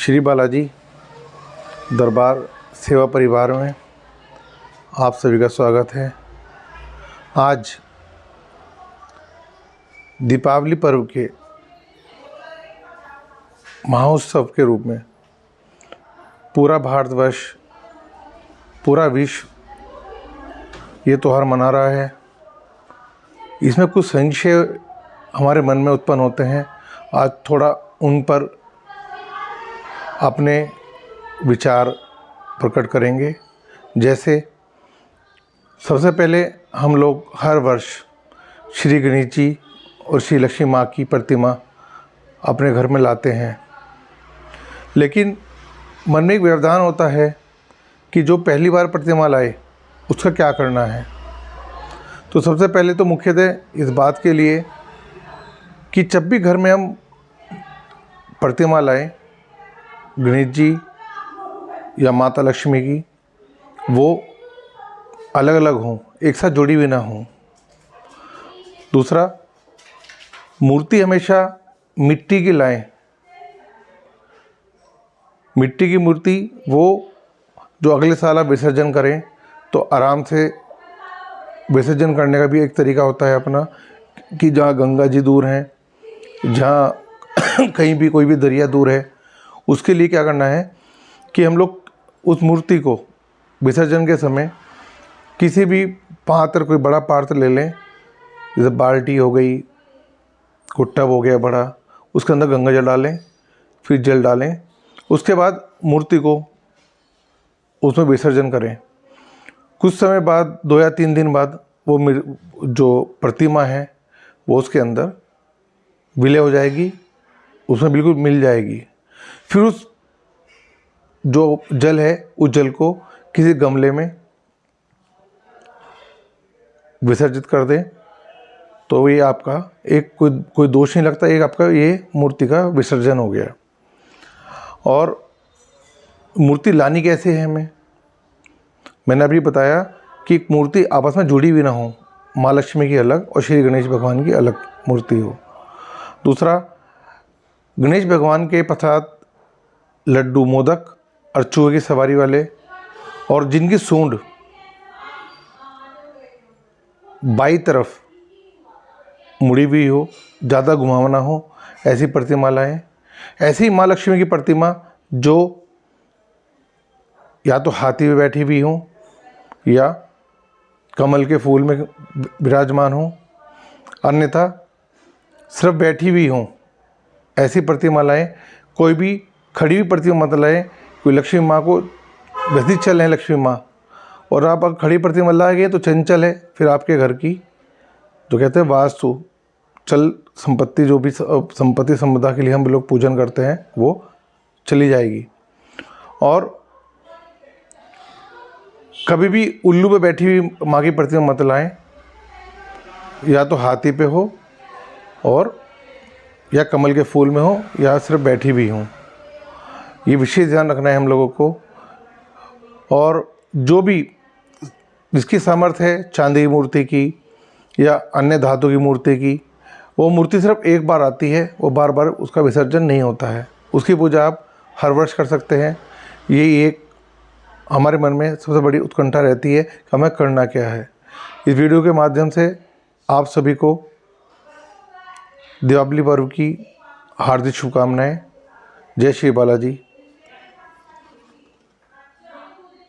श्री बालाजी, दरबार, सेवा परिवार में आप सभी का स्वागत है। आज दीपावली पर्व के महोत्सव के रूप में पूरा भारतवर्ष, पूरा विश्व ये त्यौहार मना रहा है। इसमें कुछ संशय हमारे मन में उत्पन्न होते हैं। आज थोड़ा उन पर अपने विचार प्रकट करेंगे। जैसे सबसे पहले हम लोग हर वर्ष श्री गणेश जी और श्री लक्ष्मी माँ की प्रतिमा अपने घर में लाते हैं। लेकिन मन में एक व्यवधान होता है कि जो पहली बार प्रतिमा लाए, उसका क्या करना है? तो सबसे पहले तो मुख्यतः इस बात के लिए कि जब भी घर में हम प्रतिमा लाएँ गणेश जी या माता लक्ष्मी की, वो अलग अलग हों, एक साथ जुड़ी हुई ना हों। दूसरा, मूर्ति हमेशा मिट्टी की लाएँ। मिट्टी की मूर्ति वो जो अगले साल आप विसर्जन करें तो आराम से विसर्जन करने का भी एक तरीका होता है अपना, कि जहाँ गंगा जी दूर हैं, जहाँ कहीं भी कोई भी दरिया दूर है उसके लिए क्या करना है कि हम लोग उस मूर्ति को विसर्जन के समय किसी भी पात्र, कोई बड़ा पात्र ले लें। जैसे बाल्टी हो गई कोई टब हो गया बड़ा, उसके अंदर गंगा जल डालें, फिर जल डालें। उसके बाद मूर्ति को उसमें विसर्जन करें। कुछ समय बाद, दो या तीन दिन बाद, वो जो प्रतिमा है, वो उसके अंदर विलय हो जाएगी, उसमें बिल्कुल मिल जाएगी। फिर उस जो जल है, उस जल को किसी गमले में विसर्जित कर दें तो ये आपका एक कोई कोई दोष नहीं लगता, एक आपका ये मूर्ति का विसर्जन हो गया। और मूर्ति लानी कैसे है हमें? मैंने अभी बताया कि मूर्ति आपस में जुड़ी भी ना हो, माँ लक्ष्मी की अलग और श्री गणेश भगवान की अलग मूर्ति हो। दूसरा गणेश भगवान के पश्चात लड्डू मोदक और चूहे की सवारी वाले और जिनकी सूंड बाई तरफ़ मुड़ी हुई हो, ज़्यादा घुमावना हो, ऐसी प्रतिमा लाएँ ऐसी माँ लक्ष्मी की प्रतिमा जो या तो हाथी में बैठी हुई हो या कमल के फूल में विराजमान हो, अन्यथा सिर्फ़ बैठी हुई हों ऐसी प्रतिमा लाएँ, कोई भी खड़ी हुई प्रतिमा मत लाएँ कोई लक्ष्मी माँ को वैसे चल है लक्ष्मी माँ। और आप अगर खड़ी प्रतिमा ला गए तो चंचल है, फिर आपके घर की। जो कहते हैं वास्तु, चल संपत्ति जो भी संपत्ति संपदा के लिए हम लोग पूजन करते हैं, वो चली जाएगी। और कभी भी उल्लू पे बैठी हुई माँ की प्रतिमा मत लाएँ, या तो हाथी पे हो, और या कमल के फूल में हो या सिर्फ़ बैठी भी हूँ। ये विशेष ध्यान रखना है हम लोगों को। और जो भी जिसकी सामर्थ्य है चांदी की मूर्ति की या अन्य धातु की मूर्ति की, वो मूर्ति सिर्फ़ एक बार आती है, वो बार बार उसका विसर्जन नहीं होता है। उसकी पूजा आप हर वर्ष कर सकते हैं। ये एक हमारे मन में सबसे बड़ी उत्कंठा रहती है कि हमें करना क्या है। इस वीडियो के माध्यम से आप सभी को दीपावली पर्व की हार्दिक शुभकामनाएँ। जय श्री बालाजी।